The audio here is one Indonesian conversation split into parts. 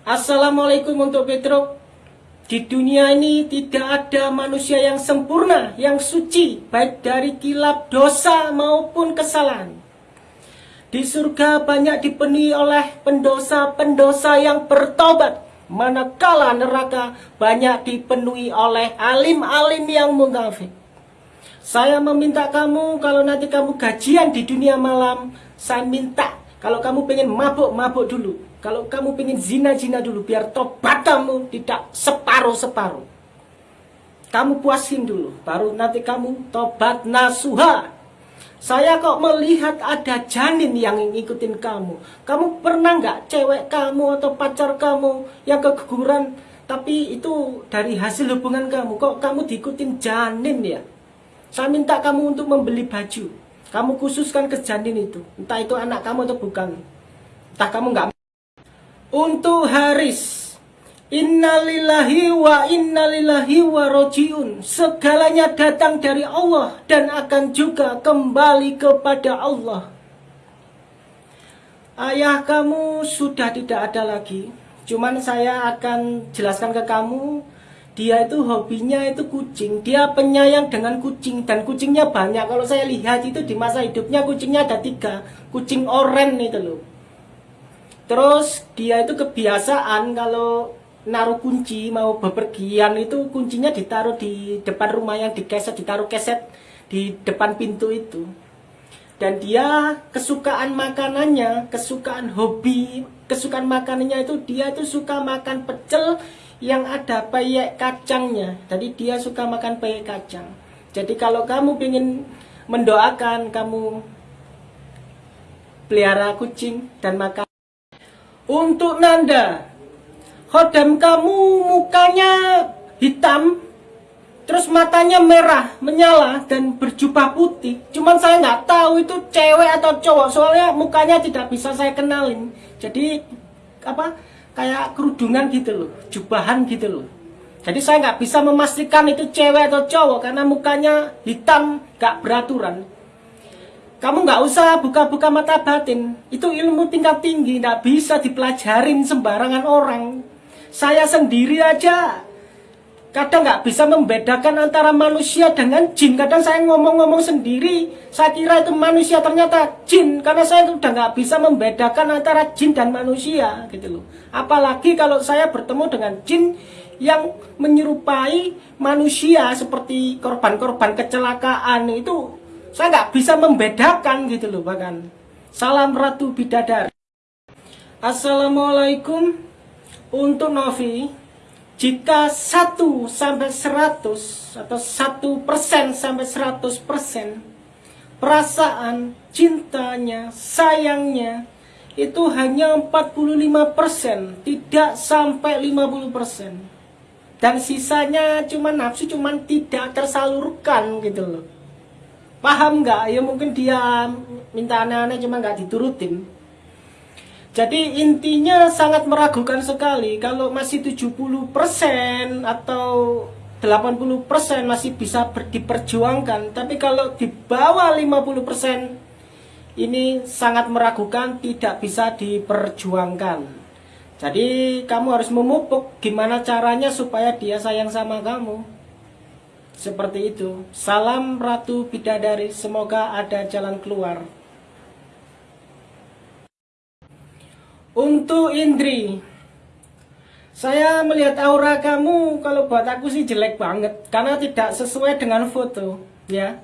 Assalamualaikum untuk Petruk. Di dunia ini tidak ada manusia yang sempurna, yang suci, baik dari kilap dosa maupun kesalahan. Di surga banyak dipenuhi oleh pendosa-pendosa yang bertobat, manakala neraka banyak dipenuhi oleh alim-alim yang munafik. Saya meminta kamu kalau nanti kamu gajian di dunia malam, saya minta kalau kamu pengen mabuk-mabuk dulu, kalau kamu pengen zina-zina dulu, biar tobat kamu tidak separuh-separuh. Kamu puasin dulu, baru nanti kamu tobat nasuha. Saya kok melihat ada janin yang ngikutin kamu. Kamu pernah nggak cewek kamu atau pacar kamu yang keguguran, tapi itu dari hasil hubungan kamu. Kok kamu diikutin janin ya? Saya minta kamu untuk membeli baju. Kamu khususkan ke janin itu. Entah itu anak kamu atau bukan. Entah kamu nggak untuk Haris. Innalillahi wa innalillahi wa rojiun. Segalanya datang dari Allah Dan akan juga kembali kepada Allah. Ayah kamu sudah tidak ada lagi. Cuman saya akan jelaskan ke kamu Dia itu hobinya itu kucing. Dia penyayang dengan kucing. Dan kucingnya banyak. Kalau saya lihat itu di masa hidupnya kucingnya ada tiga. Kucing oren itu loh. Terus dia itu kebiasaan kalau naruh kunci mau bepergian itu kuncinya ditaruh di depan rumah yang dikeset ditaruh keset di depan pintu itu. Dan dia kesukaan makanannya, kesukaan hobi, kesukaan makanannya itu dia itu suka makan pecel yang ada peyek kacangnya. Jadi dia suka makan peyek kacang. Jadi kalau kamu ingin mendoakan kamu pelihara kucing dan makan untuk Nanda, Khodam kamu mukanya hitam, terus matanya merah, menyala, dan berjubah putih. Cuman saya nggak tahu itu cewek atau cowok, soalnya mukanya tidak bisa saya kenalin. Jadi, apa, kayak kerudungan gitu loh, jubahan gitu loh. Jadi saya nggak bisa memastikan itu cewek atau cowok, karena mukanya hitam, nggak beraturan. Kamu nggak usah buka-buka mata batin. Itu ilmu tingkat tinggi, nggak bisa dipelajarin sembarangan orang. Saya sendiri aja kadang nggak bisa membedakan antara manusia dengan jin. Kadang saya ngomong-ngomong sendiri, saya kira itu manusia ternyata jin. Karena saya udah nggak bisa membedakan antara jin dan manusia, gitu loh. Apalagi kalau saya bertemu dengan jin yang menyerupai manusia seperti korban-korban kecelakaan itu saya nggak bisa membedakan gitu loh bahkan. Salam Ratu Bidadari. Assalamualaikum untuk Novi. Jika 1 sampai 100 atau 1 persen sampai 100 persen perasaan cintanya, sayangnya itu hanya 45 persen, tidak sampai 50 persen. Dan sisanya cuma nafsu, cuma tidak tersalurkan gitu loh. Paham nggak? Ya mungkin dia minta aneh-aneh cuma nggak diturutin jadi intinya sangat meragukan sekali kalau masih 70% atau 80% masih bisa diperjuangkan tapi kalau di bawah 50% ini sangat meragukan tidak bisa diperjuangkan jadi kamu harus memupuk gimana caranya supaya dia sayang sama kamu seperti itu. Salam Ratu Bidadari, semoga ada jalan keluar. Untuk Indri, saya melihat aura kamu kalau buat aku sih jelek banget karena tidak sesuai dengan foto, ya.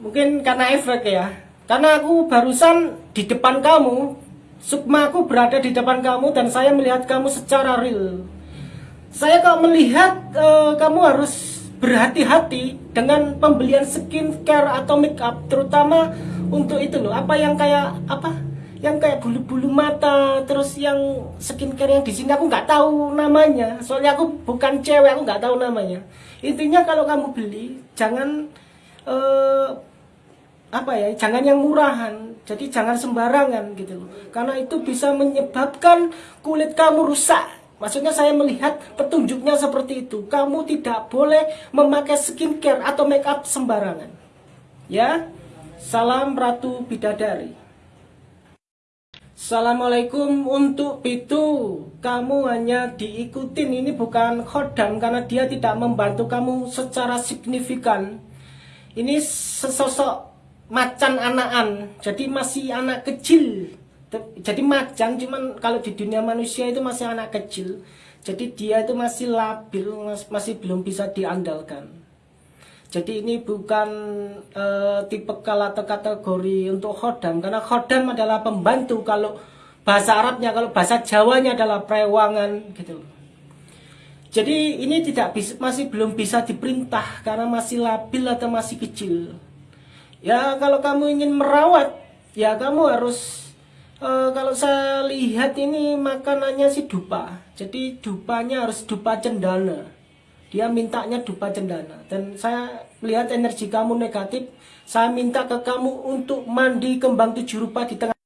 Mungkin karena efek ya. Karena aku barusan di depan kamu, sukma aku berada di depan kamu dan saya melihat kamu secara real. Saya kok melihat uh, kamu harus berhati-hati dengan pembelian skincare atau make up terutama untuk itu loh apa yang kayak apa yang kayak bulu-bulu mata terus yang skincare yang di sini aku nggak tahu namanya soalnya aku bukan cewek aku nggak tahu namanya intinya kalau kamu beli jangan uh, apa ya jangan yang murahan jadi jangan sembarangan gitu loh karena itu bisa menyebabkan kulit kamu rusak Maksudnya saya melihat petunjuknya seperti itu. Kamu tidak boleh memakai skincare atau make up sembarangan. Ya. Salam Ratu Bidadari. Assalamualaikum untuk Pitu. kamu hanya diikutin ini bukan khodam karena dia tidak membantu kamu secara signifikan. Ini sesosok macan anakan, jadi masih anak kecil. Jadi macan cuman kalau di dunia manusia itu masih anak kecil. Jadi dia itu masih labil, masih belum bisa diandalkan. Jadi ini bukan uh, tipe atau kategori untuk khodam karena khodam adalah pembantu kalau bahasa Arabnya kalau bahasa Jawanya adalah prewangan gitu. Jadi ini tidak bisa, masih belum bisa diperintah karena masih labil atau masih kecil. Ya kalau kamu ingin merawat ya kamu harus uh, kalau saya lihat ini makanannya si dupa. Jadi dupanya harus dupa cendana dia mintanya dupa cendana. Dan saya melihat energi kamu negatif saya minta ke kamu untuk mandi kembang tujuh rupa di tengah